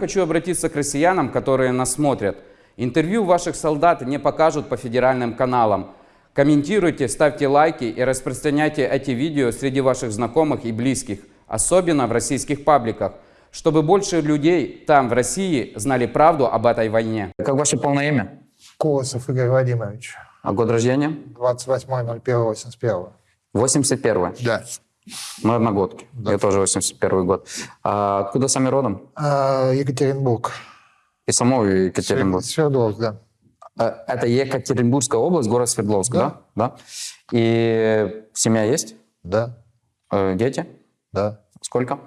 Хочу обратиться к россиянам, которые нас смотрят. Интервью ваших солдат не покажут по федеральным каналам. Комментируйте, ставьте лайки и распространяйте эти видео среди ваших знакомых и близких, особенно в российских пабликах, чтобы больше людей там, в России, знали правду об этой войне. Как ваше полное имя? Колосов Игорь Владимирович. А год рождения? 28.01.81. 81 Да. Мы одногодки. Я тоже 81 год. А откуда сами родом? А, Екатеринбург. Из самого Екатеринбурга. Свердловск, да. А, Это Екатеринбургская область, город Свердловск, да? Да. Да. И семья есть? Да, Э, Дети? да. Сколько?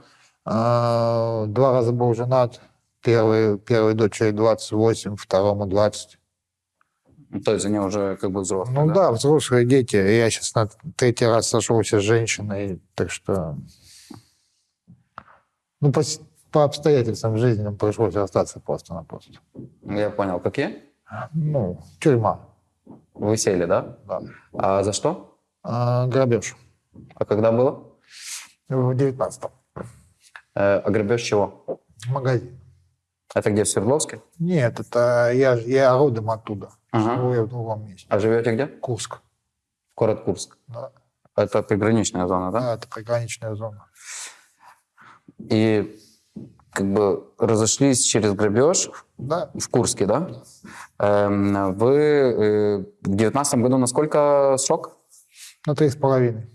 А, два раза был женат. Первый, первой дочери 28, второму 20. Ну, То есть они уже как бы взрослые, Ну да, взрослые дети. Я сейчас на третий раз сошелся с женщиной, так что... Ну, по, по обстоятельствам жизни пришлось остаться просто-напросто. Я понял. Какие? Ну, тюрьма, Вы сели, да? да. А за что? А, грабеж А когда было? в 19-м. Э, а грабеж чего? Магазин. Это где, в Свердловске? Нет, это я, я родом оттуда. Ага. Живу я в другом месте. А живете где? Курск. Город Курск. Да. Это приграничная зона, да? Да, это приграничная зона. И как бы разошлись через грабеж Да, в Курске, да? Эм, Вы э, в девятнадцатом году на сколько срок? на три с половиной.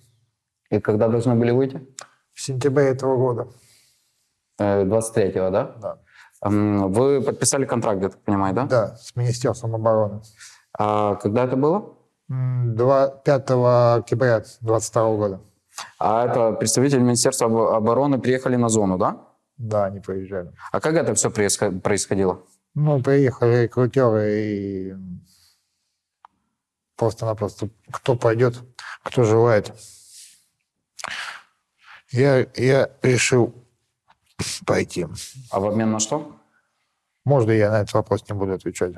И когда должны были выйти? В сентябре этого года. Э, 23-го, да? Да. Вы подписали контракт, я так понимаю, да? Да, с Министерством обороны. А когда это было? М, два- 5 октября 22 года. А это представители Министерства обо- обороны приехали на зону, да? Да, они приезжали. А как это все происходило? Ну, приехали рекрутеры и просто-напросто кто пойдет, кто желает. Я, я решил пойти. А в обмен на что? Можно я на этот вопрос не буду отвечать?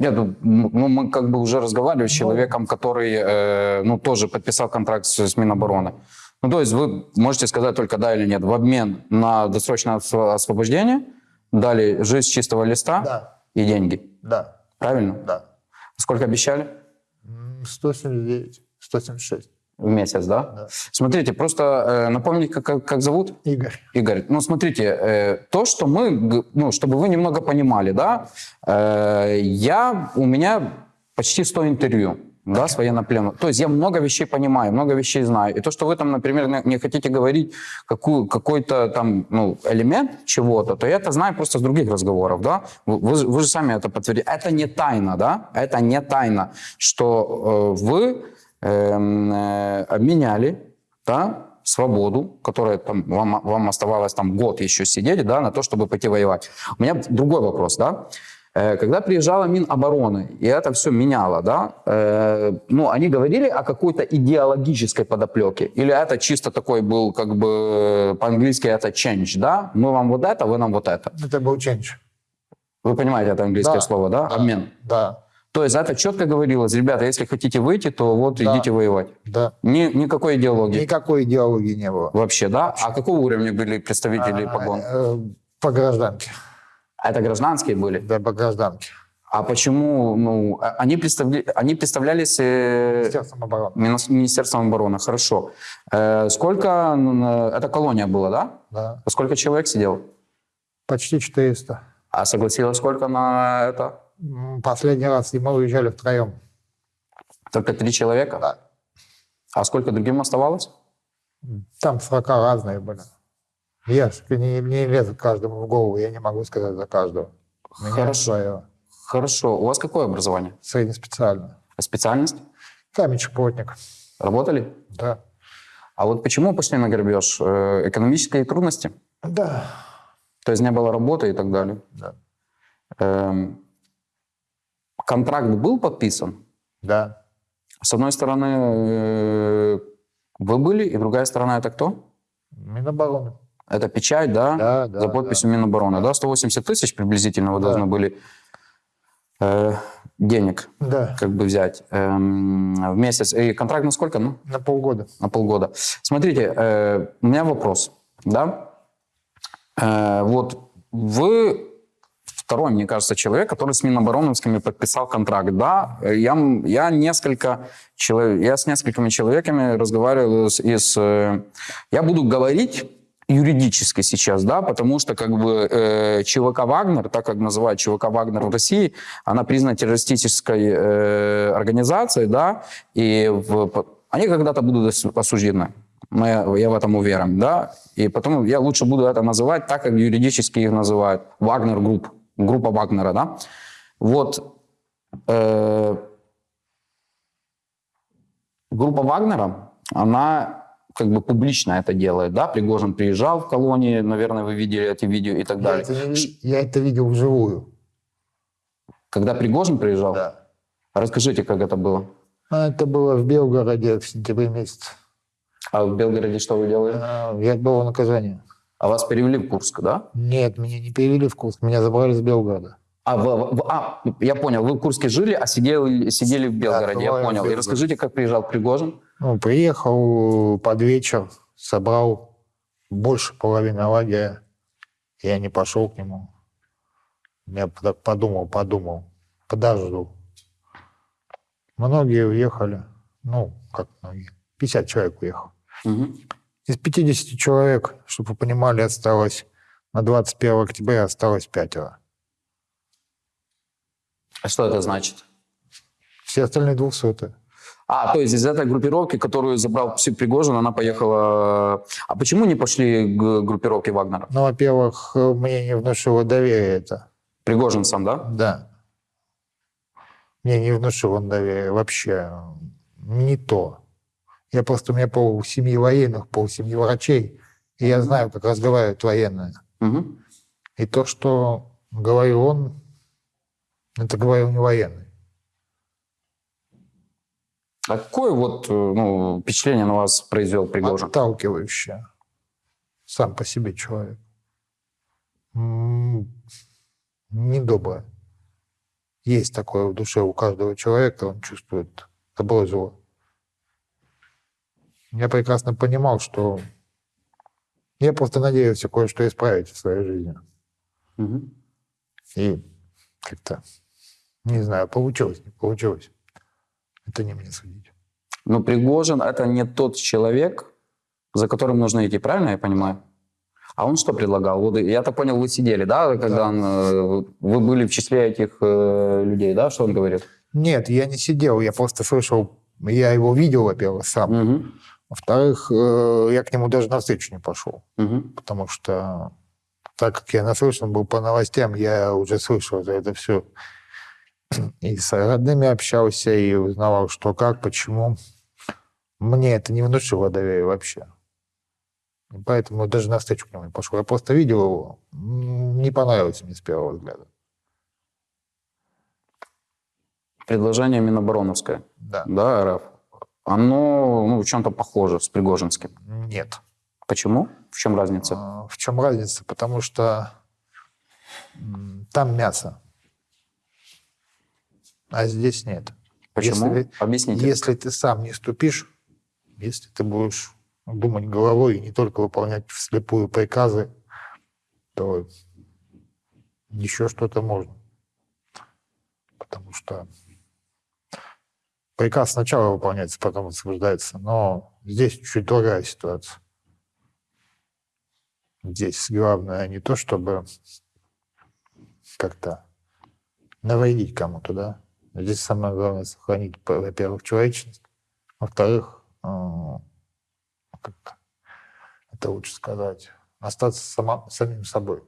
Нет, ну, ну, мы как бы уже разговаривали с человеком, который, э, ну, тоже подписал контракт с, с Минобороны. Ну, то есть вы можете сказать только да или нет. В обмен на досрочное осво- освобождение дали жизнь с чистого листа Да, и деньги. да, Правильно? да. Сколько обещали? М, 179, 176. В месяц, да? Да. Смотрите, просто э, напомните, как, как, как зовут? Игорь. Игорь, ну смотрите, э, то, что мы, ну, чтобы вы немного понимали, да, э, я, у меня почти 100 интервью, да, с военнопленным. То есть я много вещей понимаю, много вещей знаю. И то, что вы там, например, не, хотите говорить какую, какой-то там, ну, элемент чего-то, то я это знаю просто с других разговоров, да. Вы, вы же- сами это подтвердили. Это не тайна, да, это не тайна, что э, вы обменяли, да, свободу, которая там вам, вам оставалось там год еще сидеть, да, на то, чтобы пойти воевать. У меня другой вопрос, да. Э, Когда приезжала Минобороны, и это все меняло, да, э, ну, они говорили о какой-то идеологической подоплеке? Или это чисто такой был, как бы, по-английски это change, да? Мы вам вот это, вы нам вот это. Это был change. Вы понимаете это английское Да. слово, да? Да. Обмен. Да, То есть это четко говорилось, ребята, если хотите выйти, то вот Да. идите воевать. да. Ни, никакой идеологии. Никакой идеологии не было. Вообще, да? А какого уровня были представители А, погон? э, По гражданке. А это гражданские были? Да, по гражданке. А почему, ну, а- они, представля... они представлялись э, Министерством обороны. Мини- Министерством обороны, хорошо. Э, сколько, э, это колония была, да? Да. Сколько человек сидело? Почти 400. А согласилось сколько на это? Последний раз и мы уезжали втроем. Только три человека? Да. А сколько другим оставалось? Там срока разные были. Я не, не лезу каждому в голову, я не могу сказать за каждого. Меня Хорошо. свое. Хорошо. У вас какое образование? Среднеспециальное. А Специальность? Каменщик-плотник. Работали? Да. А вот почему пошли на грабеж? Э, Экономические трудности? Да. То есть не было работы и так далее? Да. Эм, контракт был подписан? Да. С одной стороны, э, вы были, и другая сторона это кто? Минобороны. Это печать, да? Да, да, За подписью Минобороны, да? 180 тысяч приблизительно вы Да. должны были э, денег Да. как бы взять эм, в месяц. И контракт на сколько? Ну, На полгода. на полгода. Смотрите, э, у меня вопрос, да? Э, вот Вы второй, мне кажется, человек, который с Минобороновскими подписал контракт. Да, я, я несколько человек, я с несколькими человеками разговаривал из, из, э, я буду говорить юридически сейчас, да, потому что как бы э, ЧВК «Вагнер», так как называют ЧВК «Вагнер» в России, она признана террористической э, организацией, да, и в, они когда-то будут ос- осуждены. Мы- я в этом уверен, да, и потом я лучше буду это называть так, как юридически их называют, «Wagner Group», группа Вагнера, да. Вот э, группа Вагнера, она как бы публично это делает, да, Пригожин приезжал в колонии, наверное, вы видели эти видео и так Я далее. это, я это видел вживую. Когда Пригожин приезжал, Да. расскажите, как это было. А Это было в Белгороде в сентябре месяце. А в Белгороде что вы делали? А, Я отбыл наказание. А вас перевели в Курск, да? Нет, меня не перевели в Курск, меня забрали из Белгорода. А, в- в- а, я понял, вы в Курске жили, а сидели, сидели в Белгороде, я бываю в понял. И расскажите, как приезжал Пригожин. Ну, приехал под вечер, собрал больше половины лагеря. Я не пошел к нему. Я так подумал, подумал, подожду. Многие уехали. Ну, как многие? 50 человек уехал. Мгм. Из 50 человек, чтобы вы понимали, осталось на 21 октября осталось пятеро. А что это значит? Все остальные двухсотые. А, то есть из этой группировки, которую забрал Пригожин, она поехала... А почему не пошли к группировке Вагнера? Ну, во-первых, мне не внушило доверия это. Пригожин сам, да? Да. Мне не внушил он доверия вообще. Не то. Я просто, у меня пол семьи военных, пол семьи врачей, и я знаю, как разговаривают военные. Мгм. И то, что говорил он, это говорил не военный. А какое вот э, ну, впечатление на вас произвел Пригожин? Отталкивающее. Сам по себе человек. Недоброе. Есть такое в душе у каждого человека, он чувствует добро и зло. Я прекрасно понимал, что я просто надеялся кое-что исправить в своей жизни. Мгм. И как-то, не знаю, получилось, не получилось. Это не мне судить. Но Пригожин это не тот человек, за которым нужно идти, правильно я понимаю? А он что предлагал? Вот я так понял, вы сидели, да, когда Да. он, э, вы были в числе этих э, людей, да, что он говорит? Нет, я не сидел, я просто слышал, я его видел, во-первых, сам. Мгм. Во-вторых, э, я к нему даже на встречу не пошел, Мгм. потому что так как я наслышан был по новостям, я уже слышал за это все. И с родными общался, и узнавал, что как, почему. Мне это не внушило доверия вообще. И поэтому даже на встречу к нему не пошел. Я просто видел его, не понравилось мне с первого взгляда. Предложение Минобороновское, Да. да, РФ, оно ну, в чем-то похоже с Пригожинским. Нет. Почему? В чем разница? А, В чем разница? Потому что там мясо, а здесь нет. Почему? Если, Объясните. если ты сам не ступишь, если ты будешь думать головой и не только выполнять вслепую приказы, то еще что-то можно. Потому что приказ сначала выполняется, потом освобождается. Но здесь чуть другая ситуация. Здесь главное не то, чтобы как-то навредить кому-то, да. Здесь самое главное сохранить, во-первых, человечность, во-вторых, э, как это лучше сказать, остаться сама, самим собой.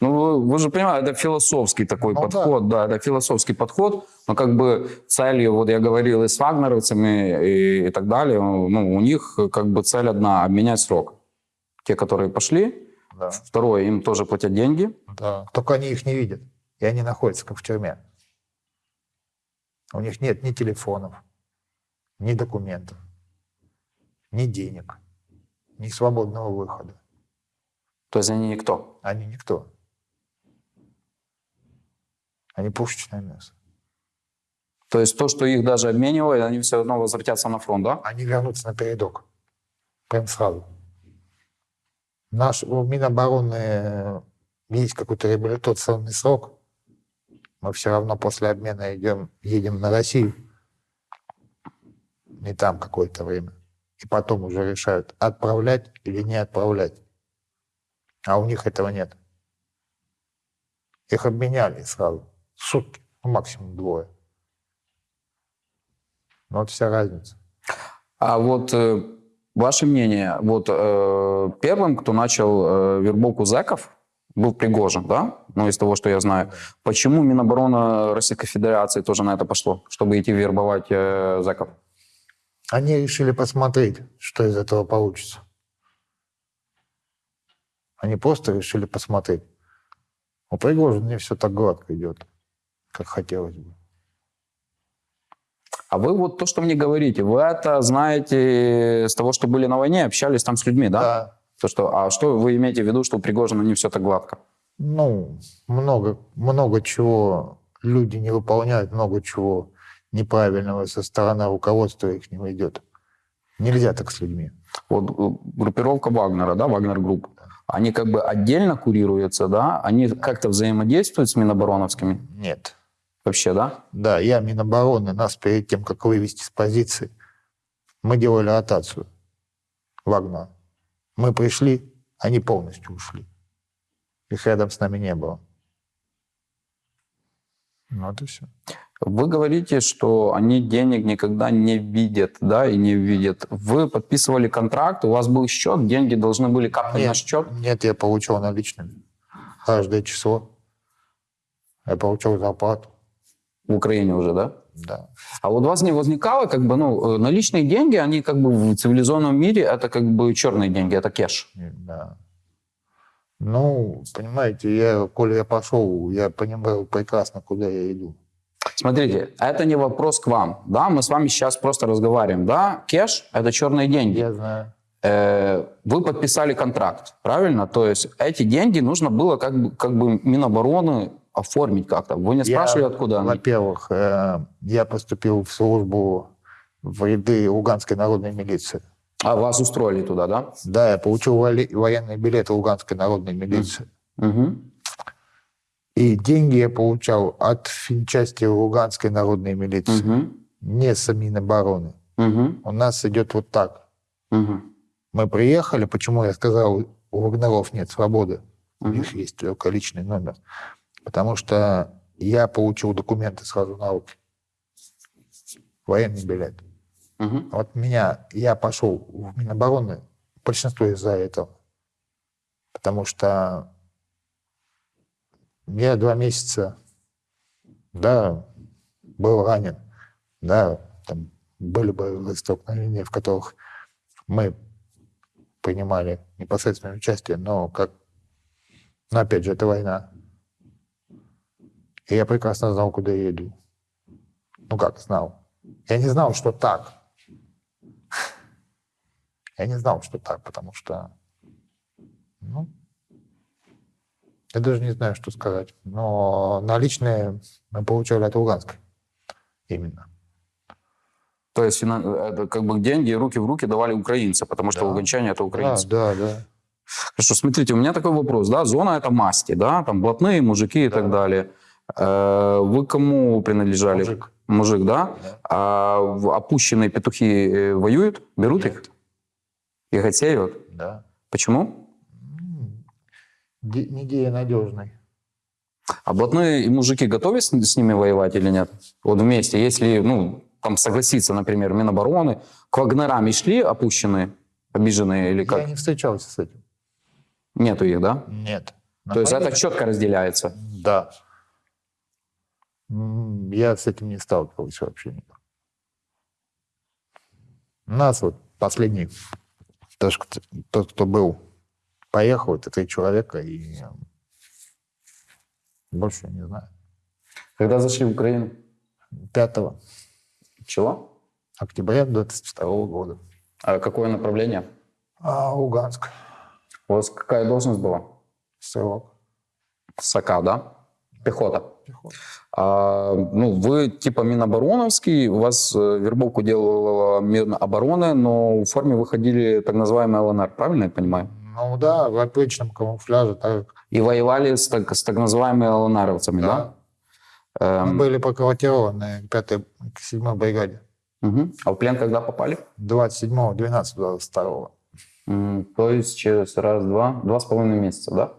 Ну, вы, же понимаете, это философский такой Ну, да. подход, да. это философский подход, но как бы целью, вот я говорил и с вагнеровцами и, и так далее, ну, у них как бы цель одна – обменять срок. Те, которые пошли, Да. второе, им тоже платят деньги, Да. Только они их не видят, и они находятся как в тюрьме. У них нет ни телефонов, ни документов, ни денег, ни свободного выхода. То есть они никто. Они никто. Они пушечное мясо. То есть то, что их даже обменивают, они все равно возвратятся на фронт, да? Они вернутся на передок. Прям сразу. Наш у Минобороны есть какой-то реабилитационный срок, мы все равно после обмена идем, едем на Россию. И там какое-то время. И потом уже решают, отправлять или не отправлять. А у них этого нет. Их обменяли сразу. Сутки, ну, максимум двое. Ну, вот вся разница. А вот э, ваше мнение, вот э, первым, кто начал э, вербовку зэков, был Пригожин, да? Ну, из того, что я знаю. Почему Минобороны Российской Федерации тоже на это пошло, чтобы идти вербовать э, зэков? Они решили посмотреть, что из этого получится. Они просто решили посмотреть. У Пригожина не все так гладко идет, как хотелось бы. А вы вот то, что мне говорите, вы это знаете с того, что были на войне, общались там с людьми, да? Да. То, что, а что вы имеете в виду, что у Пригожина не все так гладко? Ну, много, много чего люди не выполняют, много чего неправильного со стороны руководства их не идет. Нельзя так с людьми. Вот э, группировка Вагнера, да, Wagner Group, они как бы отдельно курируются, да? Они как-то взаимодействуют с Минобороновскими Нет. вообще, да? Да, я Минобороны, нас перед тем, как вывести с позиции, мы делали ротацию Вагнера. Мы пришли, они полностью ушли. Их рядом с нами не было. Ну, вот и все. Вы говорите, что они денег никогда не видят, да, и не видят. Вы подписывали контракт, у вас был счет, деньги должны были капать на счет. нет, я получал наличными. Каждое число. Я получал зарплату. В Украине уже, да? Да. А вот у вас не возникало, как бы, ну, э, наличные деньги, они как бы в цивилизованном мире, это как бы черные деньги, это кеш. Да. Ну, понимаете, я, коли я пошел, я понимаю прекрасно, куда я иду. Смотрите, это не вопрос к вам, да, мы с вами сейчас просто разговариваем, да, кеш – это черные деньги. Я знаю. Э, Вы подписали контракт, правильно? То есть эти деньги нужно было как бы, как бы Минобороны оформить как-то. Вы не спрашивали, Я, откуда они? Во-первых, э, я поступил в службу в ряды Луганской народной милиции. А вас устроили туда, да? Да, я получил военный билет Луганской народной милиции. Угу. И деньги я получал от финчасти Луганской народной милиции, Угу. не с Минобороны. Угу. У нас идет вот так. Угу. Мы приехали, почему я сказал, у Вагнеров нет свободы, у Мгм. них есть только личный номер. Потому что я получил документы сразу на руки. Военный билет. Угу. Вот меня, я пошел в Минобороны, большинство из-за этого. Потому что я два месяца, да, был ранен, да, там были бы столкновения, в которых мы принимали непосредственное участие, но как, но опять же, это война. И я прекрасно знал, куда я иду. Ну как знал? Я не знал, что так. Я не знал, что так, потому что, ну, я даже не знаю, что сказать. Но наличные мы получали от Луганской. Именно. То есть это как бы деньги руки в руки давали украинцы, потому что Да. луганчане это Да, украинцы. да, да. Хорошо, смотрите, у меня такой вопрос, да, зона это масти, да, там блатные, мужики и Да. так далее. Э, Вы кому принадлежали? Мужик. Мужик, да? Да. А опущенные петухи э, воюют, берут Нет. их и отсеивают? Да. Почему? Де- Не надежный. А блатные и мужики готовы с, с ними воевать или нет? Вот вместе, если, ну, там согласиться, например, Минобороны, к Вагнерам и шли опущенные, обиженные или как? Я не встречался с этим. Нету их, да? Нет. На То есть это четко разделяется. Да. Я с этим не сталкивался вообще никак. У нас вот последний, кто- тот, кто был, поехал, это три человека, и э, больше я не знаю. Когда зашли в Украину? 5 Чего? октября 22 года. А какое направление? А Луганск, У вас какая должность была? стрелок. САКа, да? Пехота. Пехота. А, ну, вы типа Минобороновский, у вас э, вербовку делала Минобороны, но в форме выходили так называемый ЛНР, правильно я понимаю? Ну да, в обычном камуфляже. Так, И воевали с так, с так называемыми ЛНРовцами, да? да. Мы Эм, были проквартированы к 5 к 7 бригаде. мгм. А в плен когда попали? 27 12 22 М, То есть через раз-два, два с половиной месяца, да?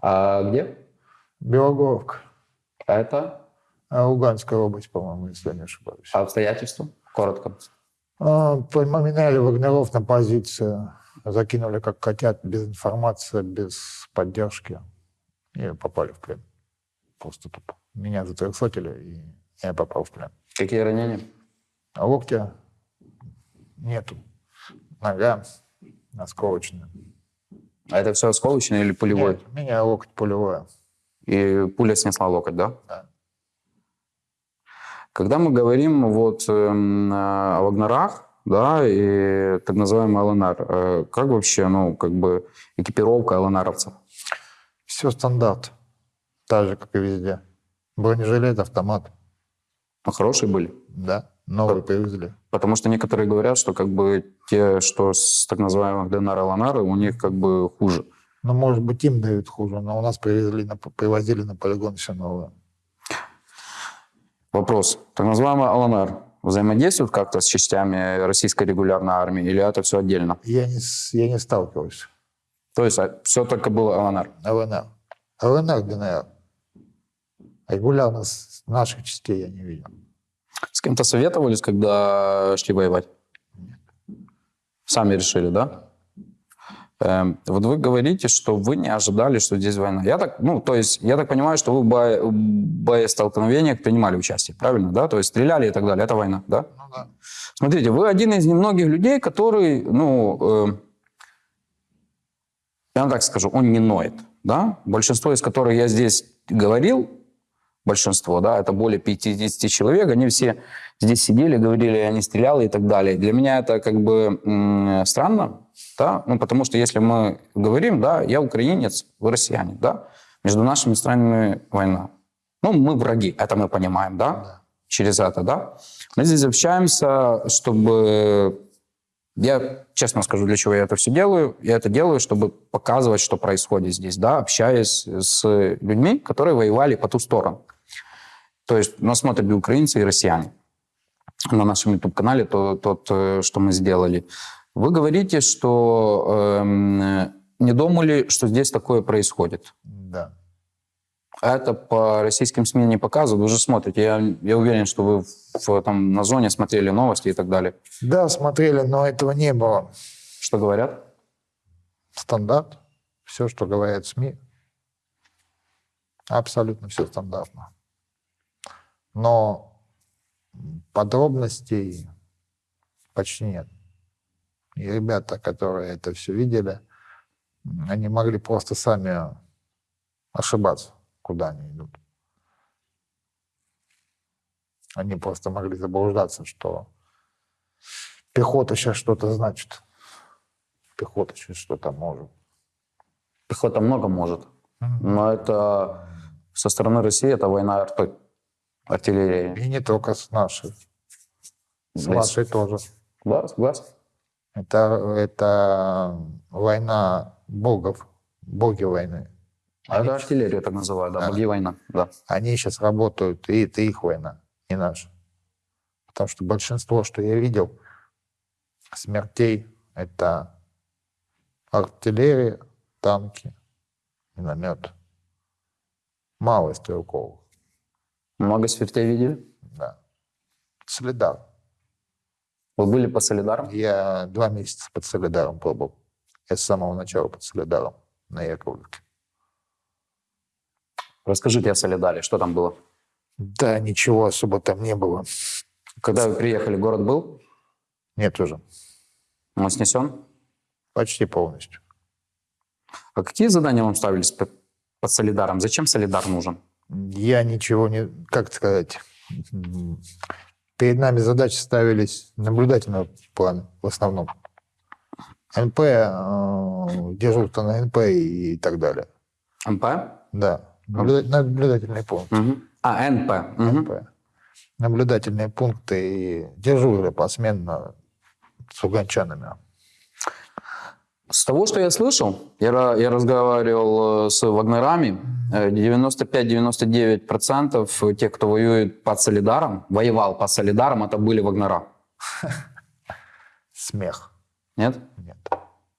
А где? Белогоровка. Это А, Луганская область, по-моему, если я не ошибаюсь. А обстоятельства? Коротко. А, Поменяли вагнеров на позицию, закинули как котят, без информации, без поддержки. И попали в плен. Просто тупо. Меня затрехсотили, и я попал в плен. Какие ранения? А локтя нету. Нога осколочная. А это все осколочный или пулевой? Нет, у меня локоть пулевой. И пуля снесла локоть, да? Да. Когда мы говорим вот эм, о Вагнерах, да, и так называемый ЛНР, э, как вообще, ну, как бы экипировка ЛНРовцев? Все стандарт. Так же, как и везде. Бронежилет, автомат. Ну, хорошие были? Да, новый привезли. Потому что некоторые говорят, что как бы те, что с так называемых ДНР и ЛНР, у них как бы хуже. Ну, может быть, им дают хуже, но у нас привезли, на, привозили на полигон все новое. Вопрос. Так называемый ЛНР взаимодействует как-то с частями российской регулярной армии или это все отдельно? Я не, я не сталкивался. То есть все только было ЛНР? ЛНР. ЛНР, ДНР. Регулярно наших частей я не видел. С кем-то советовались, когда шли воевать? Сами решили, да? Эм, вот вы говорите, что вы не ожидали, что здесь война. Я так, ну, то есть, я так понимаю, что вы в бое- боестолкновениях принимали участие, правильно, да? То есть стреляли и так далее. Это война, да? Ну да. Смотрите, вы один из немногих людей, который, ну, э, я вам так скажу, он не ноет, да? Большинство из которых я здесь говорил, большинство, да, это более 50 человек, они все здесь сидели, говорили, я не стрелял и так далее. Для меня это как бы странно, да, ну, потому что если мы говорим, да, я украинец, вы россиянин, да, между нашими странами война. Ну, мы враги, это мы понимаем, да, Да. через это, да. Мы здесь общаемся, чтобы... Я честно скажу, для чего я это все делаю. Я это делаю, чтобы показывать, что происходит здесь, да, общаясь с людьми, которые воевали по ту сторону. То есть нас смотрят и украинцы, и россияне на нашем YouTube-канале, то, тот, э, что мы сделали. Вы говорите, что эм, не думали, что здесь такое происходит. Да. А это по российским СМИ не показывают. Вы же смотрите. Я, я уверен, что вы в, там, на зоне смотрели новости и так далее. Да, смотрели, но этого не было. Что говорят? Стандарт. Все, что говорят СМИ. Абсолютно все стандартно. Но подробностей почти нет. И ребята, которые это все видели, они могли просто сами ошибаться, куда они идут. Они просто могли заблуждаться, что пехота сейчас что-то значит. Пехота сейчас что-то может. Пехота много может. Но это со стороны России это война артой, артиллерии. И не только с нашей. С Да, вашей тоже. Да, согласен. Это, это война богов, боги войны. А это артиллерию так называют, да, Да. боги война. Да. Они сейчас работают, и это их война, не наша. Потому что большинство, что я видел, смертей, это артиллерия, танки, миномет. Мало стрелковых, Много смертей видели? да. Солидар. Вы были по Солидарам? Я два месяца под Солидаром пробовал. Я с самого начала под Солидаром на Яковлевке. Расскажите о Солидаре, что там было? Да, ничего особо там не было. Когда вы приехали, город был? Нет уже. Он снесен? Почти полностью. А какие задания вам ставились под, под Солидаром? Зачем Солидар нужен? Я ничего не... Как сказать? Перед нами задачи ставились наблюдательного плана в основном. НП, э, дежурство на НП и так далее. МП? Да. Наблюда- Наблюдательный пункт. Мгм. А, НП. Мгм. НП. Наблюдательные пункты и дежурили посменно с угончанами. С того, что я слышал, я, я разговаривал э, с вагнерами, э, 95-99% тех, кто воюет под Солидаром, воевал под Солидаром, это были вагнера. Смех. Нет? Нет.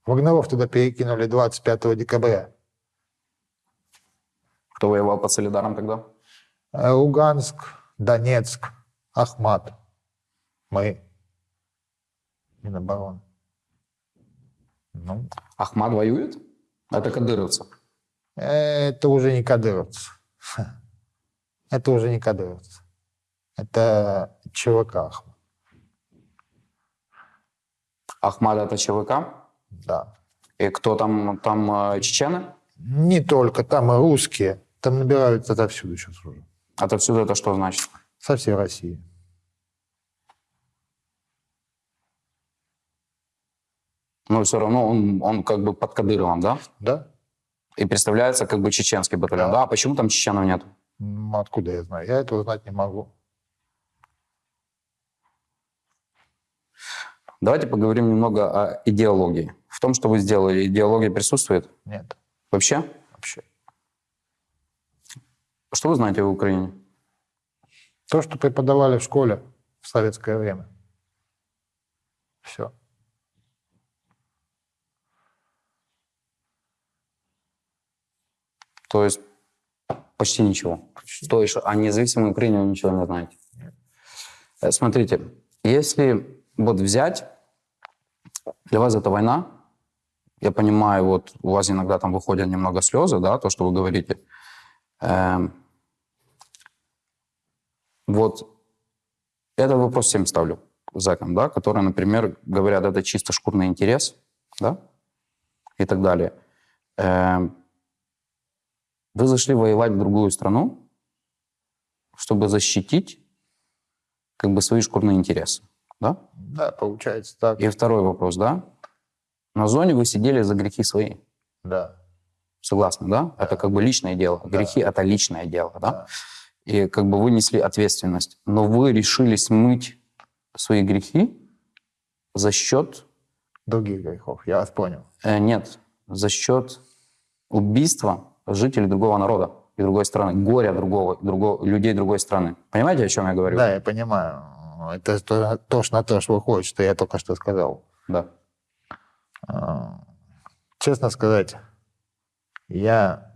Вагнеров туда перекинули 25 декабря. Кто воевал под Солидаром тогда? Э, Луганск, Донецк, Ахмат. Мы. Минобороны. Ну, Ахмад воюет? Это кадыровцы. это уже не кадыровцы. Это уже не кадыровцы. Это ЧВК Ахмат. Ахмад это ЧВК? Да. И кто там, там э, чечены? Не только там и русские. Там набираются отовсюду сейчас уже. Отовсюду это что значит? Со всей России. Но все равно он, он как бы под Кадыровым, да? Да? И представляется как бы чеченский батальон. Да. Да, а почему там чеченов нет? М, Откуда я знаю? Я этого знать не могу. Давайте поговорим немного о идеологии. В том, что вы сделали, идеология присутствует Нет, вообще? вообще. Что вы знаете о Украине? То, что преподавали в школе в советское время. Все. То есть почти ничего. То есть о независимой Украине вы ничего не знаете. Э, Смотрите, если вот взять, для вас это война, я понимаю, вот у вас иногда там выходят немного слезы, да, то, что вы говорите. Эм, вот этот вопрос всем ставлю зэкам, да, которые, например, говорят, это чисто шкурный интерес, да, и так далее. Эм, вы зашли воевать в другую страну, чтобы защитить как бы свои шкурные интересы, да? Да, получается так. И второй вопрос, да? На зоне вы сидели за грехи свои. Да. Согласны, да? Это как бы личное дело. Грехи – это личное дело, да? И как бы вы несли ответственность. Но вы решили смыть свои грехи за счет... Других грехов. Я вас понял. э, нет, за счет убийства жителей другого народа и другой страны, горя другого, другого, людей другой страны. Понимаете, о чем я говорю? Да, я понимаю. Это то, точно на то, что выходит, что я только что сказал. Да. А, Честно сказать, я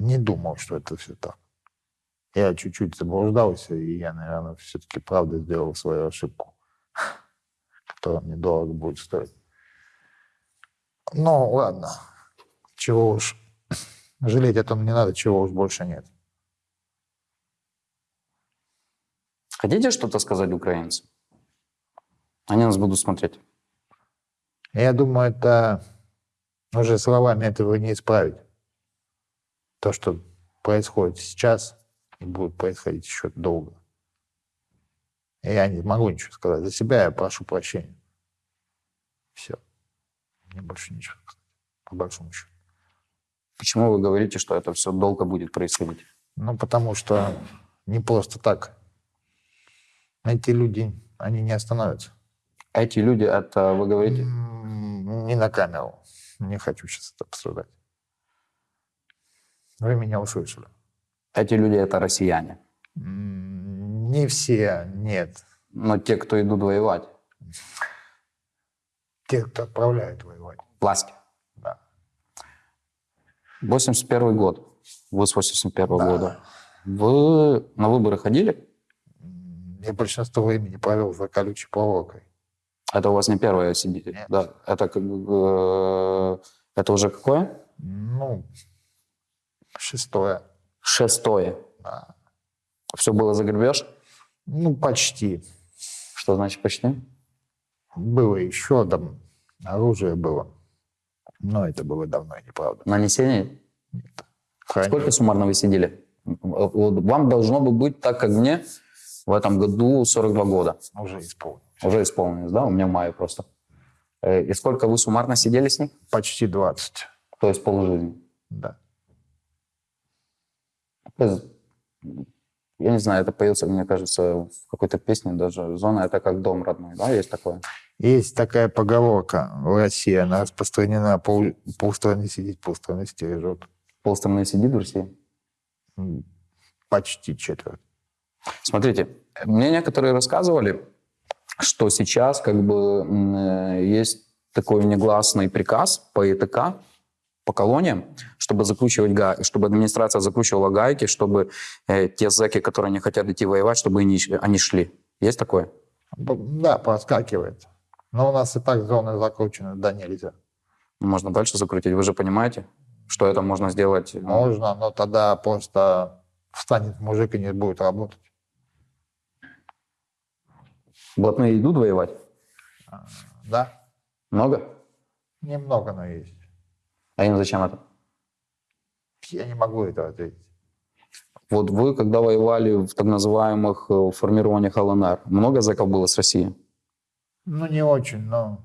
не думал, что это все так. Я чуть-чуть заблуждался, и я, наверное, все-таки правда сделал свою ошибку, которая мне дорого будет стоить. Ну, ладно. Чего уж. Жалеть о том не надо, чего уж больше нет. Хотите что-то сказать украинцам? Они нас будут смотреть. Я думаю, это уже словами этого не исправить. То, что происходит сейчас и будет происходить еще долго. Я не могу ничего сказать. За себя я прошу прощения. Все. Мне больше ничего сказать. По большому счету. Почему вы говорите, что это все долго будет происходить? Ну, потому что не просто так. Эти люди, они не остановятся. Эти люди, это вы говорите, Не на камеру. Не хочу сейчас это обсуждать. Вы меня услышали. эти люди это россияне. Не все, нет. Но те, кто идут воевать, Те, кто отправляют воевать. власти. Да. 81 год. Вы с 81 Да. года. Вы на выборы ходили? Я большинство времени провел за колючей проволокой. Это у вас не первое сидите? Нет. Да. Это как э, это уже какое? Ну, шестое. Шестое. Да. Все было за грабеж? Ну, почти. Что значит почти? Было еще там, оружие было. Но это было давно и неправда. Нанесение? Хранили. Сколько суммарно вы сидели? Вот Вам должно бы быть, так как мне, в этом году 42 года. Уже исполнил. Уже исполнилось, да? У меня в мае просто. Э, И сколько вы суммарно сидели с ним? Почти 20. То есть полжизни. Да. Есть я не знаю, это поется, мне кажется, в какой-то песне даже. Зона — это как дом родной, да, есть такое? Есть такая поговорка в России, она распространена, пол, полстраны сидит, полстраны стережет. Полстраны сидит в России? Почти четверть. Смотрите, мне некоторые рассказывали, что сейчас как бы э, есть такой негласный приказ по ИТК, по колониям, чтобы закручивать га... чтобы администрация закручивала гайки, чтобы э, те зэки, которые не хотят идти воевать, чтобы они, они шли. Есть такое? Да, проскакивает. Но у нас и так зоны закручены, да нельзя. Можно дальше закрутить. Вы же понимаете, что это можно сделать? ну, Можно, но тогда просто встанет мужик и не будет работать. Блатные идут воевать? Да? Много? Немного, но есть. А им зачем это? Я не могу это ответить. Вот вы, когда воевали в так называемых э, формированиях ЛНР, много зэков было с России? Ну, не очень, но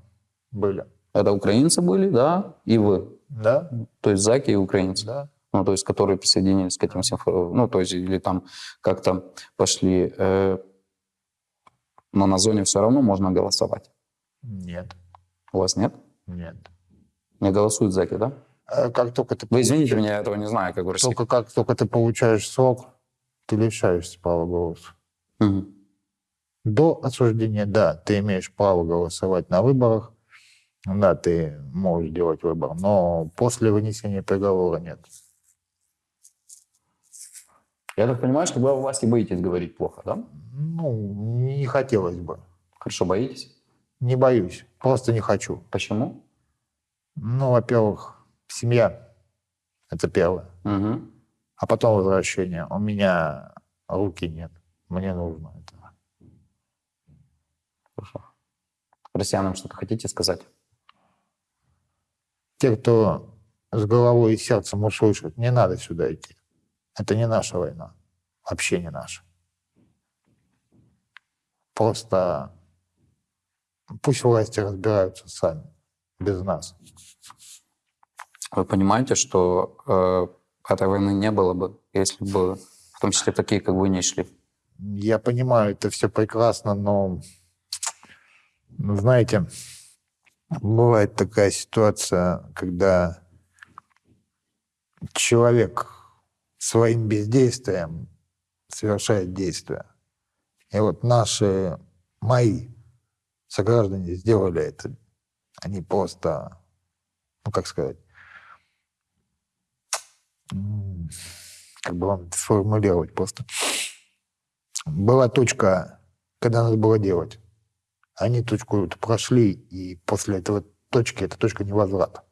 были. Это украинцы были, да, и вы. Да? То есть зэки и украинцы. Да. Ну, то есть, которые присоединились к этим всем, ну, то есть, или там как-то пошли. э, но на зоне все равно можно голосовать. Нет. У вас нет? Нет. Не голосуют зэки, да? А Как только ты Вы извините меня, я этого не знаю, как в России. Только как только ты получаешь срок, ты лишаешься права голоса. Мгм. До осуждения, да, ты имеешь право голосовать на выборах, да, ты можешь делать выбор, но после вынесения приговора нет. Я так понимаю, что вы о власти боитесь говорить плохо, да? Ну, не хотелось бы. Хорошо, боитесь? Не боюсь, просто не хочу. Почему? Ну, во-первых, семья – это первое. Мгм. А потом возвращение. У меня руки нет. Мне нужно это. Хорошо. Россиянам что-то хотите сказать? Те, кто с головой и сердцем услышит, не надо сюда идти. Это не наша война. Вообще не наша. Просто пусть власти разбираются сами, без нас. Вы понимаете, что э, этой войны не было бы, если бы в том числе такие, как вы, не шли? Я понимаю, это все прекрасно, но, ну, знаете, бывает такая ситуация, когда человек своим бездействием совершает действия. И вот наши, мои сограждане сделали это. Они просто, ну как сказать, как бы вам сформулировать просто. Была точка, когда надо было делать. Они точку эту прошли, и после этого точки, эта точка невозврата.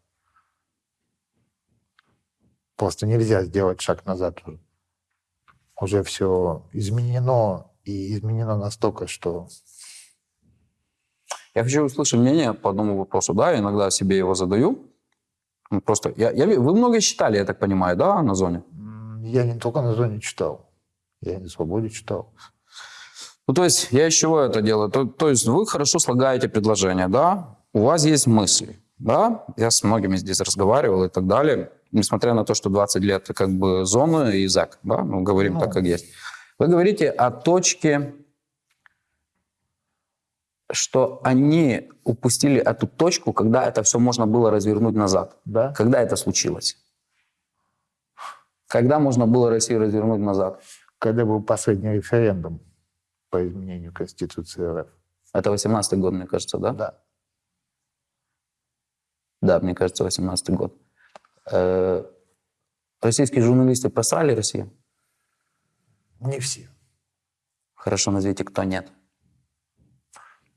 Просто нельзя сделать шаг назад уже. Все изменено, и изменено настолько, что Я хочу услышать мнение по одному вопросу, да, иногда себе его задаю. Ну, Просто, я, я, вы много читали, я так понимаю, да, на зоне? я не только на зоне читал, я на свободе читал. Ну, то есть, я из чего это делаю? То, то есть, вы хорошо слагаете предложения, да? У вас есть мысли, да? Я с многими здесь разговаривал и так далее. Несмотря на то, что 20 лет как бы зоны и ЗАГ, да? Мы говорим Ну. так, как есть. Вы говорите о точке, что они упустили эту точку, когда это все можно было развернуть назад. Да? Когда это случилось? Когда можно было Россию развернуть назад? Когда был последний референдум по изменению Конституции РФ. Это 18 год, мне кажется, да? Да. Да, мне кажется, 18 год. Э, Российские журналисты просрали Россию? Не все. Хорошо, назовите, кто нет.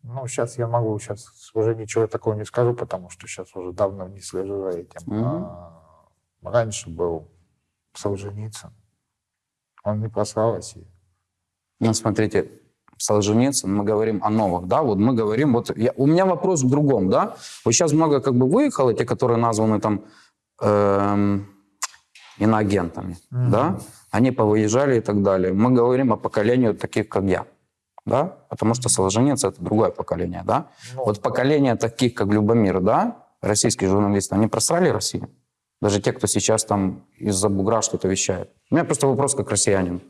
Ну, сейчас я могу, сейчас уже ничего такого не скажу, потому что сейчас уже давно внесли же за этим. Мгм. А, раньше был Солженицын. Он не просрал Россию. Ну, смотрите, Солженицын, мы говорим о новых, да, вот мы говорим, вот я- у меня вопрос в другом, да, вот сейчас много как бы выехало, те, которые названы там эм, иноагентами, Мгм. да, они повыезжали и так далее. Мы говорим о поколении таких, как я, да, потому что Солженицын — это другое поколение, да. Ну, Вот поколение таких, как Любомир, да, российские журналисты, они просрали Россию? Даже те, кто сейчас там из-за бугра что-то вещает. У меня просто вопрос как россиянин.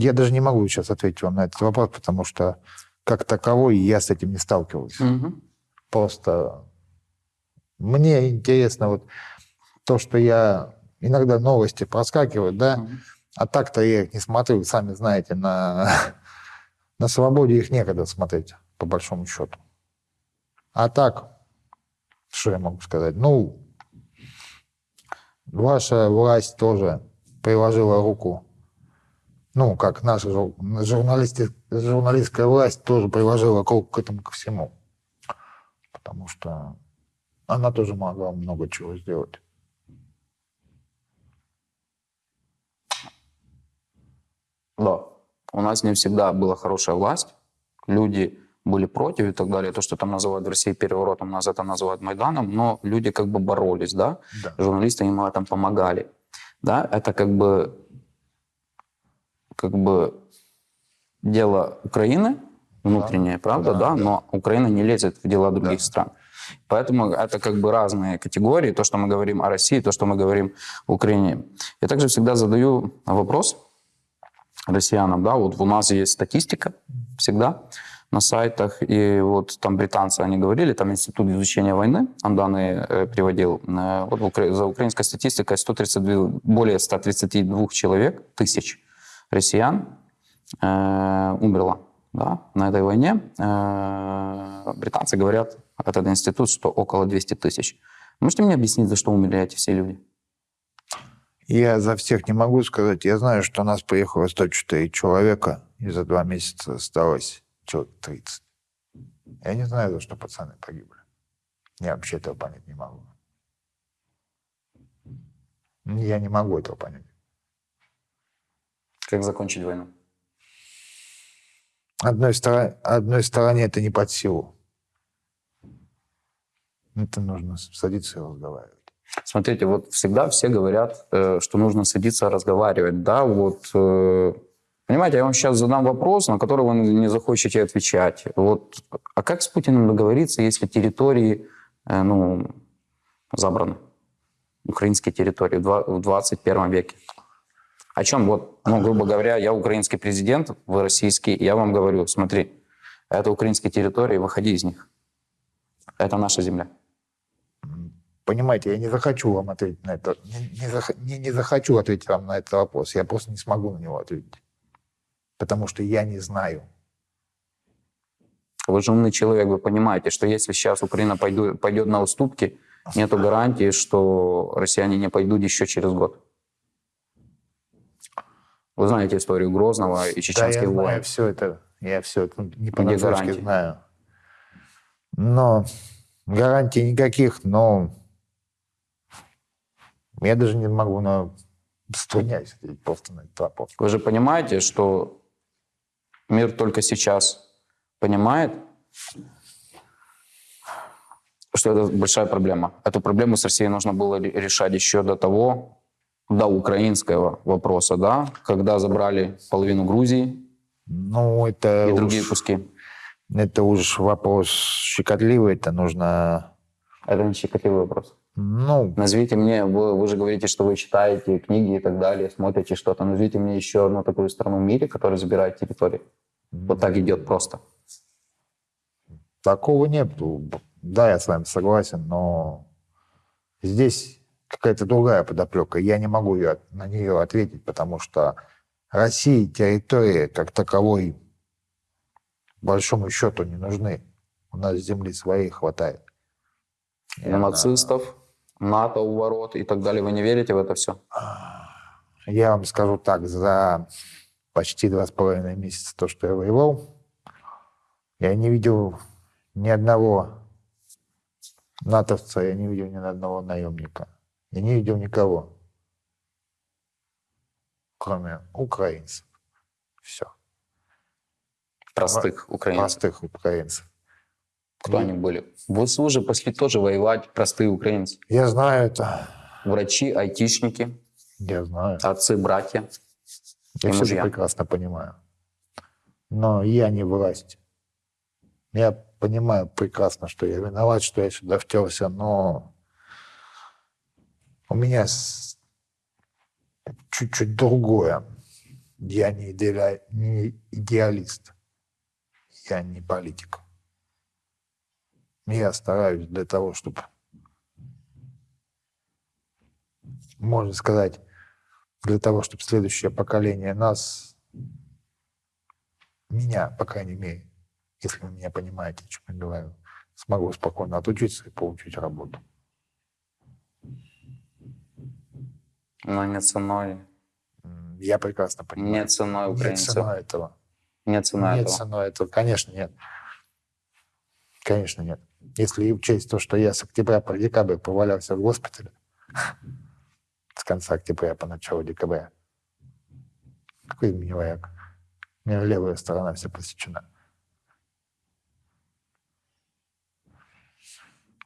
Я даже не могу сейчас ответить вам на этот вопрос, потому что как таковой я с этим не сталкивался. Мгм. Просто мне интересно вот то, что я иногда новости проскакивают, да, Мгм. а так-то я их не смотрю, сами знаете, на, на свободе их некогда смотреть, по большому счету. А так, что я могу сказать? Ну, ваша власть тоже приложила руку. Ну, как наша журналисти- журналистская власть тоже приложила руку к этому ко всему. Потому что она тоже могла много чего сделать. Да. У нас не всегда была хорошая власть. Люди были против и так далее. То, что там называют в России переворотом, нас это называют Майданом, но люди как бы боролись, да. Да. Журналисты им в этом помогали. Да, это как бы, как бы дело Украины, внутреннее, правда, Да, да, да. но Украина не лезет в дела других Да. стран. Поэтому это как бы разные категории, то, что мы говорим о России, то, что мы говорим о Украине. Я также всегда задаю вопрос россиянам, да, вот у нас есть статистика всегда на сайтах, и вот там британцы, они говорили, там Институт изучения войны, он данные э, приводил, Э, вот за украинской статистикой 132, более 132 человек, тысяч россиян э, умерло да, на этой войне. Э, британцы говорят, этот институт, что около 200 тысяч. Можете мне объяснить, за что умерли эти все люди? Я за всех не могу сказать. Я знаю, что у нас приехало 104 человека, и за два месяца осталось человек 30. Я не знаю, за что пацаны погибли. Я вообще этого понять не могу. Я не могу этого понять. Как закончить войну? Одной, стороне, одной стороне это не под силу. Это нужно садиться и разговаривать. Смотрите, вот всегда все говорят, э, что нужно садиться разговаривать, да, вот, э, понимаете, я вам сейчас задам вопрос, на который вы не захочете отвечать. Вот, а как с Путиным договориться, если территории, э, ну, забраны? Украинские территории в 21 веке. О чем вот, ну, грубо говоря, я украинский президент, вы российский, я вам говорю, смотри, это украинские территории, выходи из них. Это наша земля. Понимаете, я не захочу вам ответить на это. Не, не зах- не- не захочу ответить вам на этот вопрос. Я просто не смогу на него ответить. Потому что я не знаю. Вы же умный человек, вы понимаете, что если сейчас Украина пойду, пойдет на уступки, нету гарантии, что россияне не пойдут еще через год. Вы знаете историю Грозного и Да, чеченских я войн. знаю все это. Я все это не Где понаслышке гарантии? знаю. Но гарантий никаких, но я даже не могу на ответить просто на вопрос. Вы же понимаете, что мир только сейчас понимает, что это большая проблема. Эту проблему с Россией нужно было ре- решать еще до того, до украинского вопроса, да, когда забрали половину Грузии Ну, это и уж, другие куски. это уж вопрос щекотливый, это нужно... Это не щекотливый вопрос. Ну, Назовите мне, вы, вы же говорите, что вы читаете книги и так далее, смотрите что-то. Назовите мне еще одну такую страну в мире, которая забирает территории. Вот так идет просто. Такого нет. Да, я с вами согласен, но здесь какая-то другая подоплека. Я не могу её- на нее ответить, потому что России территории как таковой большому счету не нужны. У нас земли своей хватает. И На нацистов, НАТО у ворот и так далее. Вы не верите в это все? Я вам скажу так, за почти два с половиной месяца то, что я воевал, я не видел ни одного натовца, я не видел ни одного наемника. Я не видел никого, кроме украинцев. Все. Простых украинцев. Простых украинцев. Кто они были? Вы уже пошли тоже воевать, простые украинцы. Я знаю это. Врачи, айтишники, Я знаю. отцы, братья. Я и все мужья. прекрасно понимаю. Но я не власть. Я понимаю прекрасно, что я виноват, что я сюда втерся, но у меня чуть-чуть другое. Я не, идеали- не идеалист. Я не политик. Я стараюсь для того, чтобы, можно сказать, для того, чтобы следующее поколение нас, меня, по крайней мере, если вы меня понимаете, о чем я говорю, смогу спокойно отучиться и получить работу. Но не ценой, Я прекрасно понимаю. не ценой украинцев, ценой этого. не ценой Нет этого. ценой этого. Конечно, нет. Конечно, нет. Если учесть то, что я с октября по декабрь повалялся в госпитале, с конца октября по начало декабря, какой из меня вояк? У меня левая сторона вся посечена.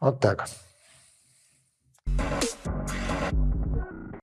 Вот так.